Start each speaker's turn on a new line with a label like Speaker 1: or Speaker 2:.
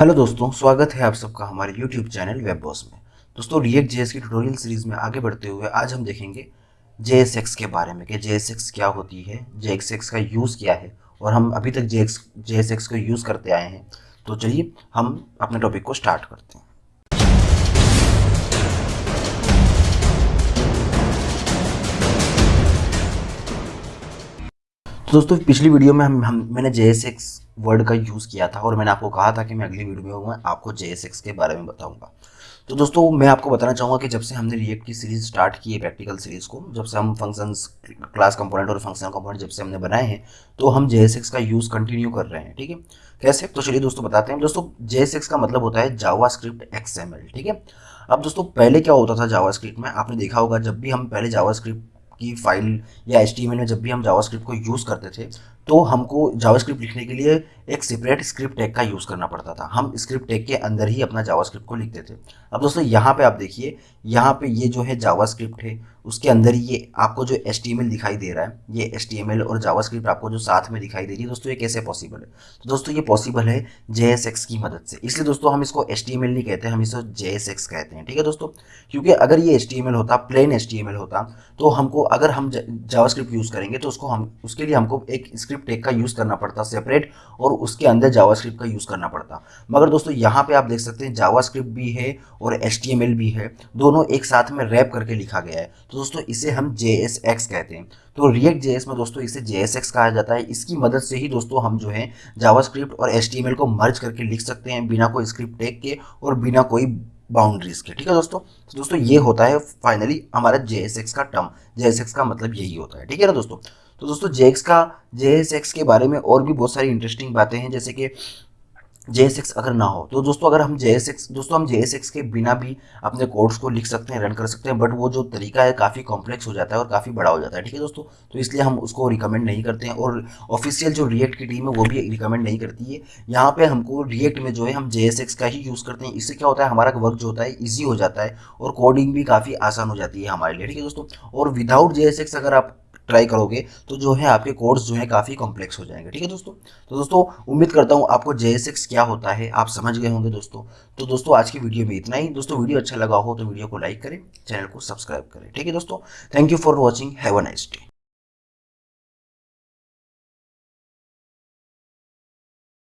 Speaker 1: Hello दोस्तों, स्वागत है आप सबका हमारे यूट्यूब चैनल वेब बॉस में। दोस्तों रिएक्ट जेएस की ट्यूटोरियल सीरीज़ में आगे बढ़ते हुए आज हम देखेंगे जेएसएक्स के बारे में कि जेएसएक्स क्या होती है जेएसएक्स का यूज़ क्या है और हम अभी तक जेएक्स जेएसएक्स को यूज़ करते आए हैं। तो चलिए, हम अपने टॉपिक को स्टार्ट करते हैं। तो दोस्तों पिछली वीडियो में हम, हम मैंने JSX वर्ड का यूज़ किया था और मैंने आपको कहा था कि मैं अगली वीडियो में आपको JSX के बारे में बताऊँगा। तो दोस्तों मैं आपको बताना चाहूँगा कि जब से हमने रिएक्ट की सीरीज़ स्टार्ट की है प्रैक्टिकल सीरीज़ को जब से हम फ़ंक्शंस क्लास कंपोनेंट और फंक्शनल कंपोनेंट जब से हमने बनाए हैं तो हम JSX का यूज़ कंटिन्यू कर रहे हैं ठीक है? कैसे? तो चलिए दोस्तों बताते हैं। दोस्तों JSX का मतलब होता है जावा स्क्रिप्ट ठीक है? अब दोस्तों पहले क्या होता था जावा में? आपने देखा होगा जब भी हम पहले जावा स्क्रिप्ट की फ़ाइल या एच में जब भी हम जावास्क्रिप्ट को यूज़ करते थे तो हमको जावास्क्रिप्ट लिखने के लिए एक सेपरेट स्क्रिप्ट टैग का यूज़ करना पड़ता था। हम स्क्रिप्ट टैग के अंदर ही अपना जावास्क्रिप्ट को लिखते थे। अब दोस्तों, यहाँ पे आप देखिए, यहाँ पे ये जो है जावास्क्रिप्ट है उसके अंदर ये आपको जो एच दिखाई दे रहा है, ये एच और जावास्क्रिप्ट आपको जो साथ में दिखाई दे रही है, दोस्तों, ये कैसे पॉसिबल है? तो दोस्तों, ये पॉसिबल है जेएसएक्स की मदद से। इसलिए दोस्तों, हम इसको एच नहीं कहते, हम इसको JSX कहते हैं, ठीक है दोस्तों? क्योंकि अगर ये एच होता प्लेन एच होता तो हमको, अगर हम जावास्क्रिप्ट यूज़ करेंगे तो उसको हम, उसके लिए हमको एक स्क्रिप्ट टेक का यूज़ करना पड़ता सेपरेट और उसके अंदर जावास्क्रिप्ट का यूज़ करना पड़ता। मगर दोस्तों, यहाँ पे आप देख सकते हैं जावास्क्रिप्ट भी है और एच भी है, दोनों एक साथ में रैप करके लिखा गया है। तो दोस्तों, इसे हम JSX कहते हैं। तो रिएक्ट जे में दोस्तों, इसे JSX कहा जाता है। इसकी मदद से ही दोस्तों, हम जो है जावास्क्रिप्ट और एच को मर्ज करके लिख सकते हैं बिना कोई स्क्रिप्ट टेक के और बिना कोई बाउंड्रीज के। ठीक है दोस्तों? तो दोस्तों, ये होता है फाइनली हमारा JSX का टर्म JSX का मतलब यही होता है। ठीक है ना दोस्तों? तो दोस्तों जे का JSX के बारे में और भी बहुत सारी इंटरेस्टिंग बातें हैं। जैसे कि JSX अगर ना हो तो दोस्तों अगर हम JSX दोस्तों हम JSX के बिना भी अपने कोड्स को लिख सकते हैं रन कर सकते हैं बट वो जो तरीका है काफ़ी कॉम्प्लेक्स हो जाता है और काफ़ी बड़ा हो जाता है, ठीक है दोस्तों? तो इसलिए हम उसको रिकमेंड नहीं करते हैं और ऑफिशियल जो रिएक्ट की टीम है वो भी रिकमेंड नहीं करती है। यहाँ पर हमको रिएक्ट में जो है हम JSX का ही यूज़ करते हैं। इससे क्या होता है, हमारा वर्क जो होता है ईजी हो जाता है और कोडिंग भी काफ़ी आसान हो जाती है हमारे लिए, ठीक है दोस्तों? और विदाउट JSX अगर आप ट्राई करोगे तो जो है आपके कोर्स जो है काफ़ी कॉम्प्लेक्स हो जाएँगे। ठीक है दोस्तों? तो दोस्तों, उम्मीद करता हूँ आपको जेएसएक्स क्या होता है, आप समझ गए होंगे दोस्तों। तो दोस्तों, आज की वीडियो में इतना ही। दोस्तों, वीडियो अच्छा लगा हो तो वीडियो को लाइक करें, चैनल को सब्सक्राइब करें। ठीक है दोस्तों? Thank you for watching have a nice day